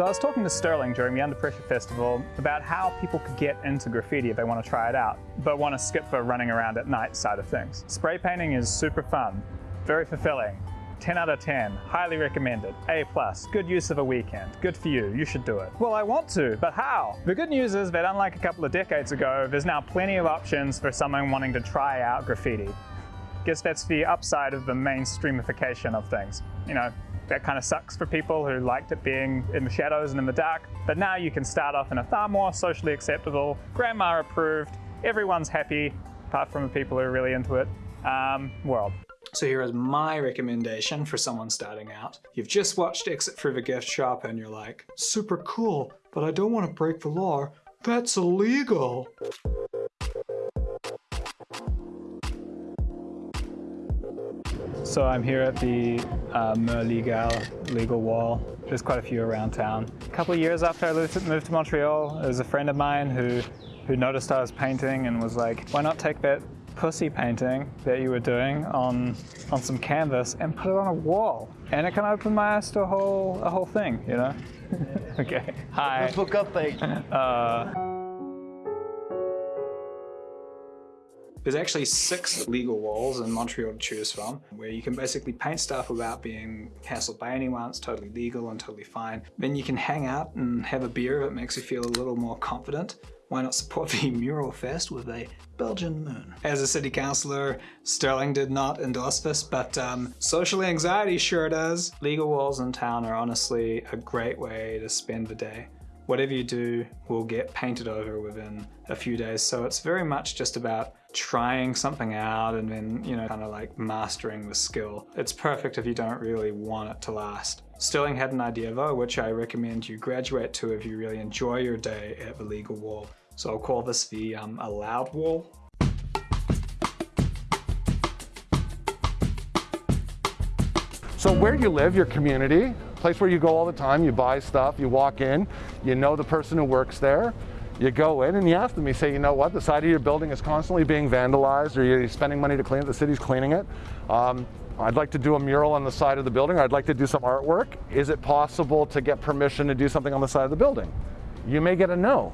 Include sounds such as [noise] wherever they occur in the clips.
So I was talking to Sterling during the Under Pressure Festival about how people could get into graffiti if they want to try it out, but want to skip the running around at night side of things. Spray painting is super fun, very fulfilling, 10 out of 10, highly recommended, A+, plus. good use of a weekend, good for you, you should do it. Well, I want to, but how? The good news is that unlike a couple of decades ago, there's now plenty of options for someone wanting to try out graffiti. Guess that's the upside of the mainstreamification of things. You know, that kind of sucks for people who liked it being in the shadows and in the dark, but now you can start off in a far more socially acceptable, grandma approved, everyone's happy, apart from the people who are really into it, um, world. So here is my recommendation for someone starting out. You've just watched Exit Through the Gift Shop and you're like, super cool, but I don't want to break the law. That's illegal. So I'm here at the uh, Legal legal wall. There's quite a few around town. A couple of years after I moved to Montreal, there was a friend of mine who, who noticed I was painting and was like, why not take that pussy painting that you were doing on on some canvas and put it on a wall. And it kind of opened my eyes to a whole a whole thing, you know? [laughs] okay. Hi. Let's hook up, mate. Uh, There's actually six legal walls in Montreal to choose from, where you can basically paint stuff without being hassled by anyone. It's totally legal and totally fine. Then you can hang out and have a beer if it makes you feel a little more confident. Why not support the [laughs] Mural Fest with a Belgian moon? As a city councillor, Sterling did not endorse this, but um, social anxiety sure does. Legal walls in town are honestly a great way to spend the day whatever you do will get painted over within a few days. So it's very much just about trying something out and then, you know, kind of like mastering the skill. It's perfect if you don't really want it to last. Sterling had an idea though, which I recommend you graduate to if you really enjoy your day at the legal wall. So I'll call this the um, allowed wall. So where you live, your community, place where you go all the time, you buy stuff, you walk in, you know the person who works there, you go in and you ask them, you say, you know what, the side of your building is constantly being vandalized or you're spending money to clean it, the city's cleaning it. Um, I'd like to do a mural on the side of the building, I'd like to do some artwork. Is it possible to get permission to do something on the side of the building? You may get a no.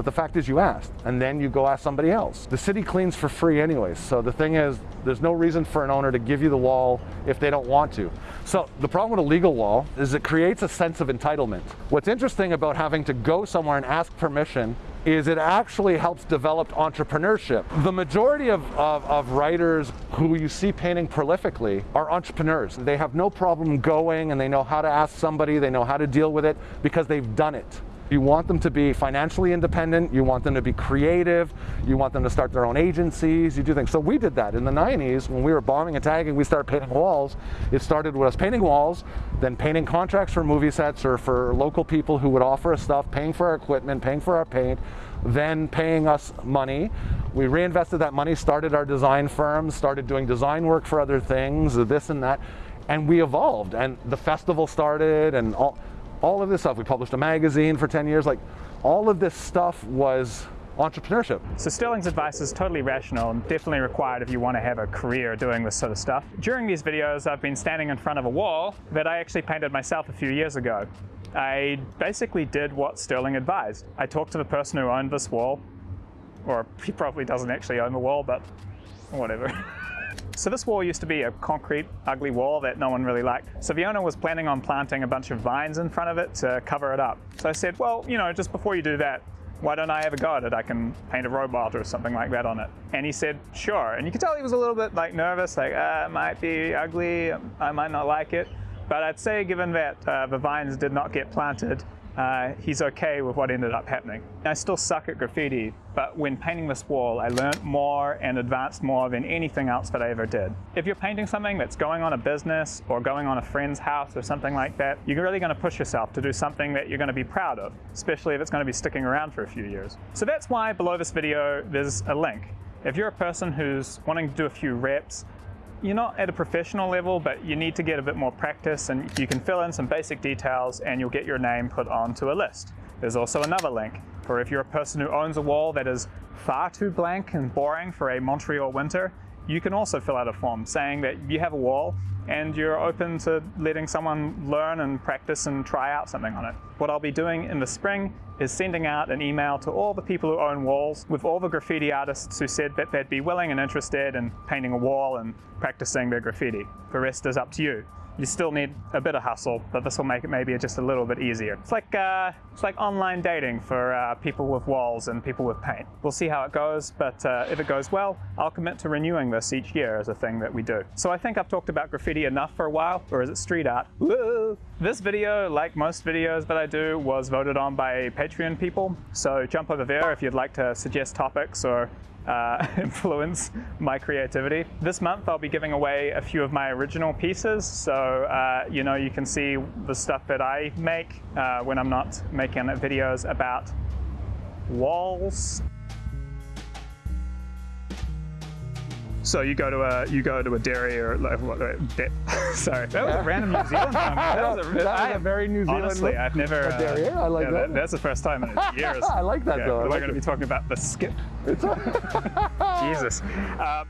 But the fact is you asked, and then you go ask somebody else. The city cleans for free anyways, so the thing is, there's no reason for an owner to give you the wall if they don't want to. So the problem with a legal wall is it creates a sense of entitlement. What's interesting about having to go somewhere and ask permission is it actually helps develop entrepreneurship. The majority of, of, of, writers who you see painting prolifically are entrepreneurs. They have no problem going and they know how to ask somebody, they know how to deal with it because they've done it. You want them to be financially independent, you want them to be creative, you want them to start their own agencies, you do things. So we did that in the 90s when we were bombing and tagging, we started painting walls. It started with us painting walls, then painting contracts for movie sets or for local people who would offer us stuff, paying for our equipment, paying for our paint, then paying us money. We reinvested that money, started our design firm, started doing design work for other things, this and that, and we evolved. And the festival started and all, all of this stuff. We published a magazine for 10 years. Like all of this stuff was entrepreneurship. So Sterling's advice is totally rational and definitely required if you want to have a career doing this sort of stuff. During these videos, I've been standing in front of a wall that I actually painted myself a few years ago. I basically did what Sterling advised. I talked to the person who owned this wall, or he probably doesn't actually own the wall, but whatever. [laughs] So this wall used to be a concrete, ugly wall that no one really liked. So the owner was planning on planting a bunch of vines in front of it to cover it up. So I said, well, you know, just before you do that, why don't I have a go at it? I can paint a robot or something like that on it. And he said, sure. And you could tell he was a little bit like nervous, like, uh, it might be ugly, I might not like it. But I'd say given that uh, the vines did not get planted, uh, he's okay with what ended up happening. I still suck at graffiti, but when painting this wall, I learned more and advanced more than anything else that I ever did. If you're painting something that's going on a business or going on a friend's house or something like that, you're really going to push yourself to do something that you're going to be proud of, especially if it's going to be sticking around for a few years. So that's why below this video, there's a link. If you're a person who's wanting to do a few reps, you're not at a professional level, but you need to get a bit more practice and you can fill in some basic details and you'll get your name put onto a list. There's also another link for if you're a person who owns a wall that is far too blank and boring for a Montreal winter, you can also fill out a form saying that you have a wall and you're open to letting someone learn and practice and try out something on it. What I'll be doing in the spring is sending out an email to all the people who own walls with all the graffiti artists who said that they'd be willing and interested in painting a wall and practicing their graffiti. The rest is up to you you still need a bit of hustle, but this will make it maybe just a little bit easier. It's like uh, it's like online dating for uh, people with walls and people with paint. We'll see how it goes, but uh, if it goes well, I'll commit to renewing this each year as a thing that we do. So I think I've talked about graffiti enough for a while, or is it street art? Woo! This video, like most videos that I do, was voted on by Patreon people. So jump over there if you'd like to suggest topics or uh, [laughs] influence my creativity. This month I'll be giving away a few of my original pieces, so uh, you know you can see the stuff that I make uh, when I'm not making videos about walls. So you go to a you go to a dairy or like, what, [laughs] sorry that was a random New Zealand [laughs] one. That was a, that was a very New Zealand Honestly, I've never. A dairy. I like yeah, that. That's the first time in [laughs] years. I like that yeah, though. We're like going to be talking about the skip. Jesus. Um,